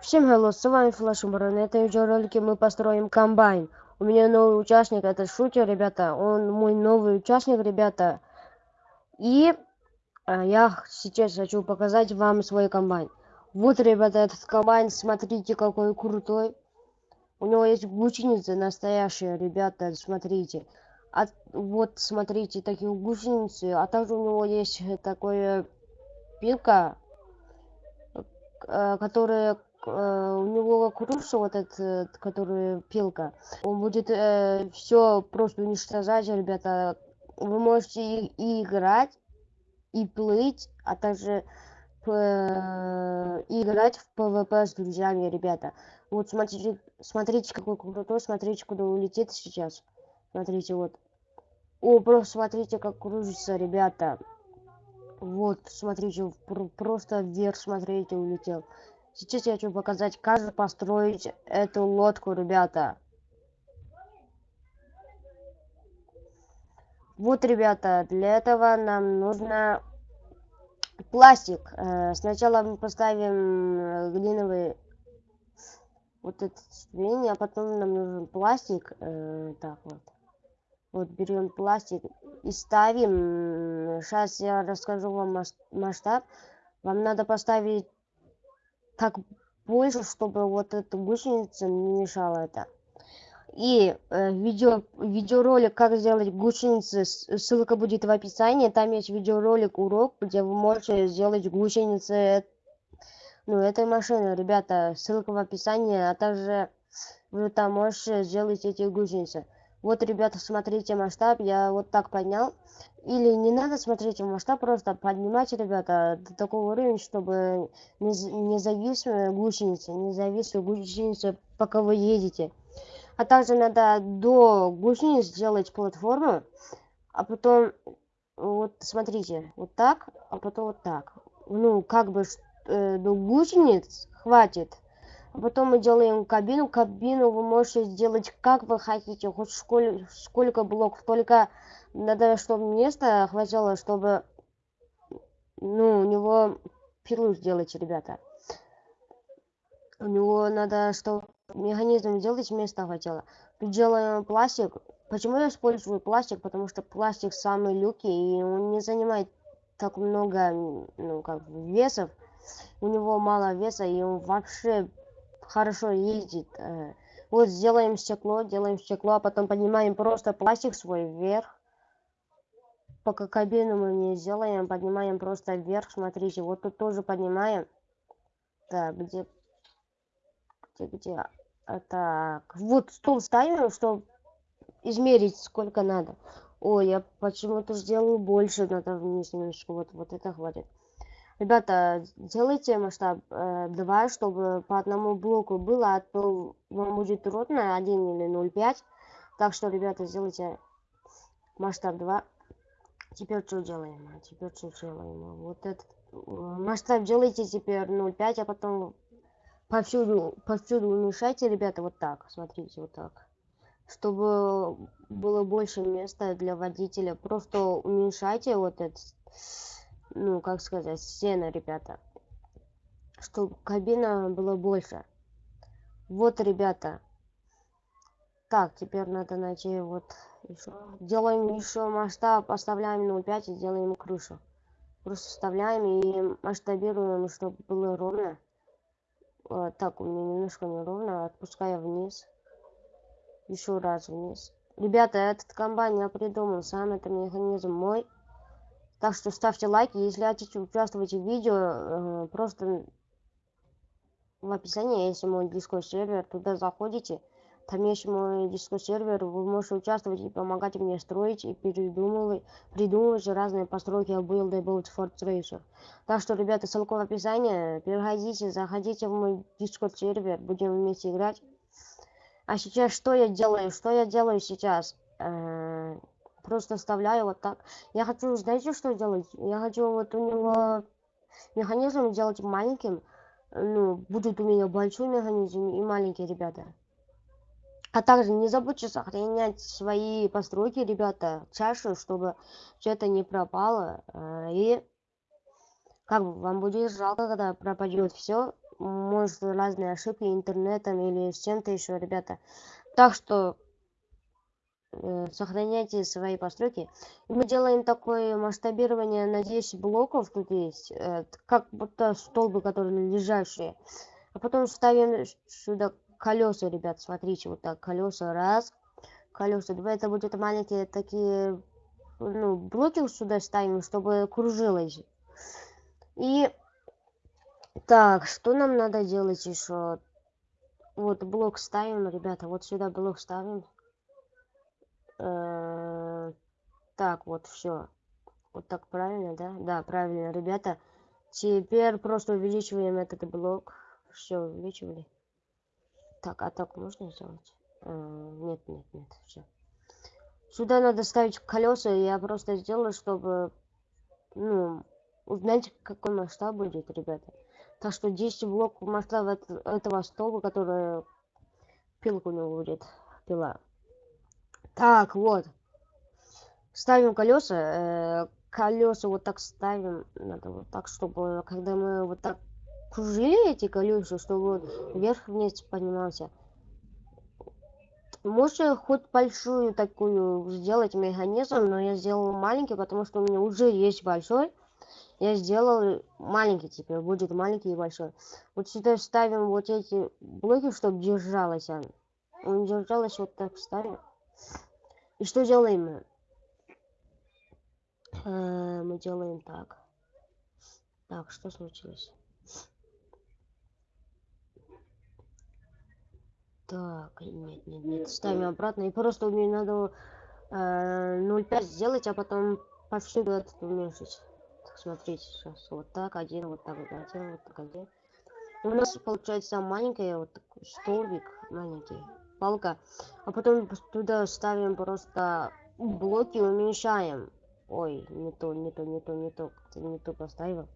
Всем hello, с вами Флэш На этом видеоролике мы построим комбайн. У меня новый участник, это Шутер, ребята. Он мой новый участник, ребята. И а, я сейчас хочу показать вам свой комбайн. Вот, ребята, этот комбайн, смотрите, какой крутой. У него есть гусеницы настоящие, ребята, смотрите. А, вот, смотрите, такие гусеницы. А также у него есть такое пилка, э, которая у него крыша вот этот, который пилка. Он будет э, все просто уничтожать, ребята. Вы можете и, и играть, и плыть, а также э, играть в ПВП с друзьями, ребята. Вот смотрите, смотрите, какой крутой, смотрите, куда улетит сейчас. Смотрите, вот. О, просто смотрите, как кружится, ребята. Вот, смотрите, просто вверх, смотрите, улетел. Сейчас я хочу показать, как построить эту лодку, ребята. Вот, ребята, для этого нам нужно пластик. Э, сначала мы поставим э, глиновый вот этот ступень, а потом нам нужен пластик. Э, так вот. Вот берем пластик и ставим. Сейчас я расскажу вам масштаб. Вам надо поставить так больше, чтобы вот эта гусеница не мешала это. И э, видео, видеоролик, как сделать гусеницы, ссылка будет в описании. Там есть видеоролик, урок, где вы можете сделать гусеницы ну, этой машины. Ребята, ссылка в описании, а также вы там можете сделать эти гусеницы. Вот, ребята, смотрите масштаб, я вот так поднял. Или не надо смотреть масштаб, просто поднимать, ребята, до такого уровня, чтобы не, не зависла гусеница, не зависла гусеница, пока вы едете. А также надо до гусениц сделать платформу, а потом, вот смотрите, вот так, а потом вот так. Ну, как бы э, до гусениц хватит. Потом мы делаем кабину. Кабину вы можете сделать как вы хотите, хоть сколь, сколько блоков. Только надо, чтобы место хватило, чтобы ну, у него пилу сделать, ребята. У него надо, что механизм сделать, место хватило. Тут делаем пластик. Почему я использую пластик? Потому что пластик самый легкий, и он не занимает так много, ну, как весов. У него мало веса, и он вообще хорошо ездит. Э, вот сделаем стекло, делаем стекло, а потом поднимаем просто пластик свой вверх. Пока кабину мы не сделаем, поднимаем просто вверх, смотрите, вот тут тоже поднимаем. Так, где, где, где, а, так, вот стул ставим, чтобы измерить, сколько надо. Ой, я почему-то сделаю больше, надо вниз немножко, вот, вот это хватит. Ребята, делайте масштаб э, 2, чтобы по одному блоку было, а то вам будет трудно 1 или 0,5. Так что, ребята, сделайте масштаб 2. Теперь что делаем? Теперь что делаем? Вот этот э, масштаб делайте теперь 0,5, а потом повсюду, повсюду уменьшайте, ребята, вот так. Смотрите, вот так. Чтобы было больше места для водителя. Просто уменьшайте вот этот ну, как сказать, стены, ребята. Чтобы кабина была больше. Вот, ребята. Так, теперь надо найти вот еще. Делаем еще масштаб, оставляем 0,5 и делаем крышу. Просто вставляем и масштабируем, чтобы было ровно. Вот, так, у меня немножко неровно. Отпускаю вниз. Еще раз вниз. Ребята, этот комбайн я придумал. Сам это механизм мой. Так что ставьте лайки, если хотите участвовать в видео, э, просто в описании есть мой дискорд сервер, туда заходите, там есть мой дискорд сервер, вы можете участвовать и помогать мне строить и придумывать, придумывать разные постройки build и build Fort Racer. Так что, ребята, ссылка в описании, переходите, заходите в мой дискорд сервер, будем вместе играть. А сейчас что я делаю? Что я делаю сейчас? Э, просто вставляю вот так. Я хочу, знаете, что делать? Я хочу вот у него механизм сделать маленьким. Ну, будет у меня большой механизм и маленький, ребята. А также не забудьте сохранять свои постройки, ребята, чашу, чтобы все это не пропало. Э, и как бы вам будет жалко, когда пропадет все. может разные ошибки интернетом или с чем-то еще, ребята. Так что сохраняйте свои постройки. И мы делаем такое масштабирование на 10 блоков тут есть, э, как будто столбы, которые лежащие. А потом ставим сюда колеса, ребят, смотрите, вот так, колеса, раз, колеса, два, это будут маленькие такие, ну, блоки сюда ставим, чтобы кружилось. И, так, что нам надо делать еще? Вот, блок ставим, ребята, вот сюда блок ставим. Э, так, вот, все. Вот так правильно, да? Да, правильно, ребята. Теперь просто увеличиваем этот блок. Все, увеличивали. Так, а так можно сделать? А, нет, нет, нет, все. Сюда надо ставить колеса, я просто сделаю, чтобы, ну, узнать, какой масштаб будет, ребята. Так что 10 блоков масштаба этого столба, который пилка у него будет, пила. Так, вот. Ставим колеса. Э, колеса вот так ставим. Надо вот так, чтобы когда мы вот так кружили эти колеса, чтобы вверх-вниз поднимался. Можно хоть большую такую сделать механизм, но я сделал маленький, потому что у меня уже есть большой. Я сделал маленький теперь, будет маленький и большой. Вот сюда ставим вот эти блоки, чтобы держалось. Он держалось вот так ставим. И что делаем мы? Э, мы делаем так. Так, что случилось? Так, нет, нет, нет, ставим обратно. И просто мне надо э, 0,5 сделать, а потом повсюду это уменьшить. Так, смотрите, сейчас вот так, один, вот так, вот один, вот так, один. У нас получается маленькая вот такой столбик, маленький, палка. А потом туда ставим просто блоки, уменьшаем. Ой, не то, не то, не то, не то, не то поставил.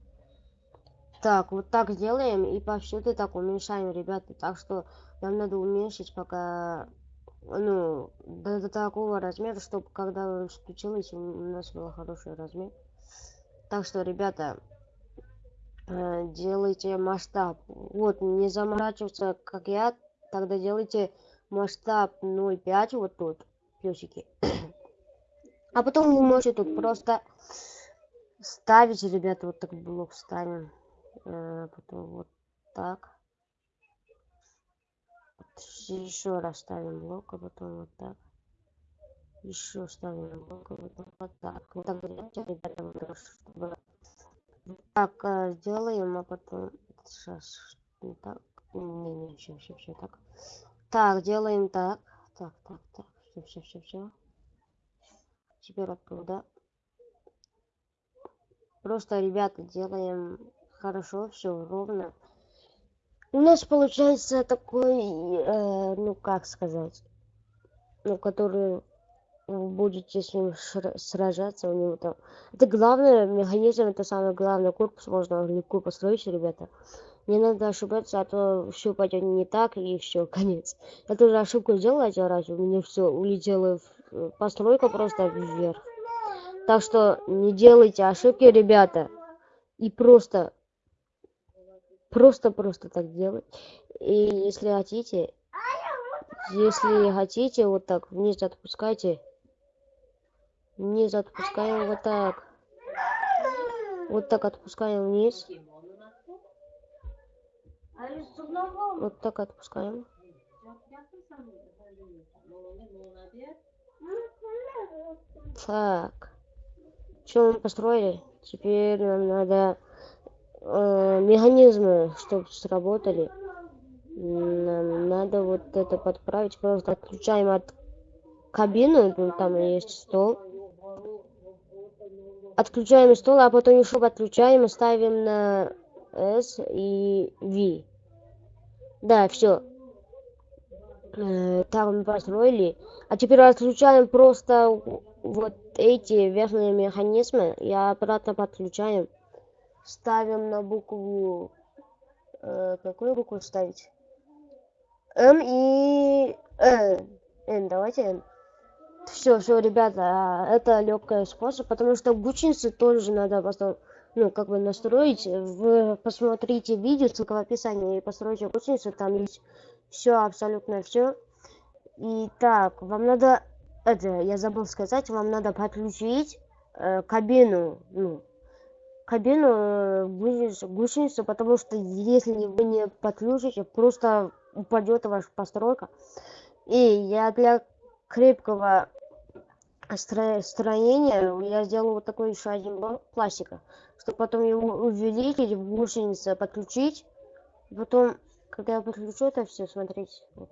Так, вот так делаем и повсюду так уменьшаем, ребята. Так что нам надо уменьшить пока, ну, до, до такого размера, чтобы когда включилось, у нас был хороший размер. Так что, ребята, э, делайте масштаб. Вот, не заморачиваться, как я, тогда делайте масштаб 0,5 вот тут, плюсики. А потом вы можете тут просто ставить, ребята, вот так блок ставим. Э, потом вот так. Еще раз ставим блок, а потом вот так. Еще ставим блок, а потом вот так. Вот так ребята, чтобы так э, сделаем, а потом сейчас не так. Не, не, все, все, все так. Так, делаем так. Так, так, так. Все, все, все, все. Теперь оттуда. Просто, ребята, делаем хорошо, все ровно. У нас получается такой, э, ну как сказать, ну который вы будете с ним сражаться, у него там. Это главное, механизм, это самое главное, корпус можно легко построить, ребята. Не надо ошибаться, а то все пойдет не так и все, конец. Я тоже ошибку сделал один раз, у меня все улетело, в постройка просто вверх. Так что не делайте ошибки, ребята. И просто Просто-просто так делать. И если хотите, если хотите, вот так вниз отпускайте. Вниз отпускаем вот так. Вот так отпускаем вниз. Вот так отпускаем. Так. Что мы построили? Теперь нам надо э, механизмы, чтобы сработали. Нам надо вот это подправить. Просто отключаем от кабины, ну, там есть стол. Отключаем стол, а потом еще подключаем, ставим на S и V. Да, все. Э, там мы построили. А теперь отключаем просто вот эти верхние механизмы и обратно подключаем ставим на букву... Э, какую букву ставить? М и Н. Н, давайте Н. Все, все, ребята, это легкий способ, потому что гучницы тоже надо просто ну, как бы настроить. Вы посмотрите видео, в описании, и постройте гусеницу, там есть все, абсолютно все. И так, вам надо, это, я забыл сказать, вам надо подключить э, кабину, ну, кабину э, гусеницу, потому что если вы не подключите, просто упадет ваша постройка. И я для крепкого строения я сделал вот такой еще один блок пластика, чтобы потом его увеличить, в гусенице подключить. Потом, когда я подключу это все, смотрите, вот.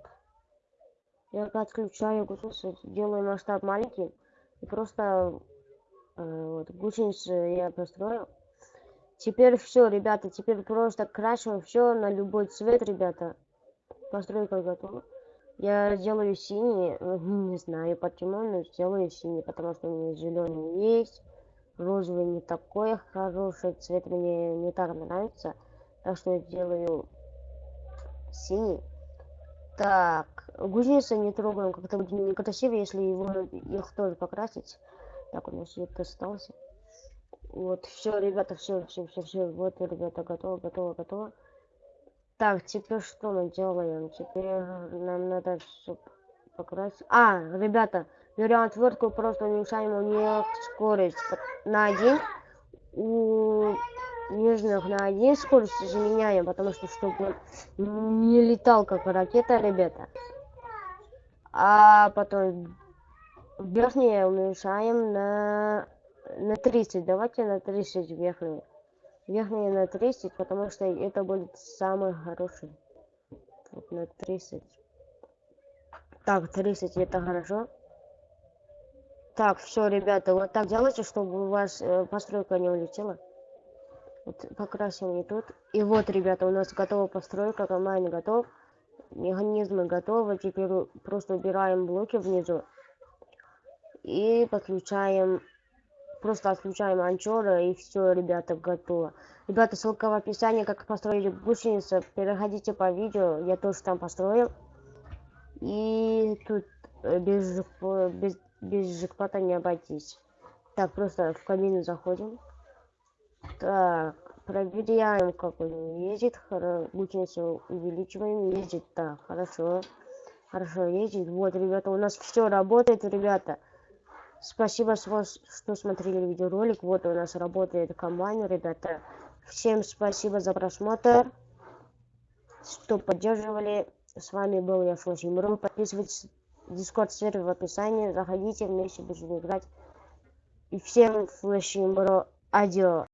я подключаю гусеницу, делаю масштаб маленький, и просто э, вот, гусеницу я построил. Теперь все, ребята, теперь просто крашим все на любой цвет, ребята. Постройка готова. Я делаю синий, не знаю почему, но сделаю синий, потому что у меня зеленый есть. Розовый не такой хороший цвет, мне не так нравится. Так что я делаю синий. Так, гусеницы не трогаем, как-то будет некрасиво, если его их тоже покрасить. Так, у нас свет остался. Вот, все, ребята, все, все, все, все. Вот, ребята, готово, готово, готово. Так, теперь что мы делаем? Теперь нам надо все покрасить. А, ребята, берем отвертку, просто уменьшаем у нее скорость на один. У нижних на один скорость заменяем, потому что чтобы не летал как ракета, ребята. А потом верхние уменьшаем на на 30. Давайте на 30 верхние верхние на 30 потому что это будет самый хороший. Вот на 30 так 30 это хорошо. Так все ребята вот так делайте чтобы у вас э, постройка не улетела. Вот покрасим и тут. И вот ребята у нас готова постройка комбайн готов. Механизмы готовы. Теперь просто убираем блоки внизу и подключаем просто отключаем анчора и все, ребята, готово. Ребята, ссылка в описании, как построить гусеницу. Переходите по видео, я тоже там построил. И тут э, без, без, без не обойтись. Так, просто в кабину заходим. Так, проверяем, как он ездит. Гусеницу увеличиваем, ездит. Так, хорошо. Хорошо, ездит. Вот, ребята, у нас все работает, ребята. Спасибо, что смотрели видеоролик. Вот у нас работает комбайн, ребята. Всем спасибо за просмотр, что поддерживали. С вами был я, Флэшимру. Подписывайтесь Дискорд сервер в описании. Заходите, вместе будем играть. И всем Флэшимру. Адио.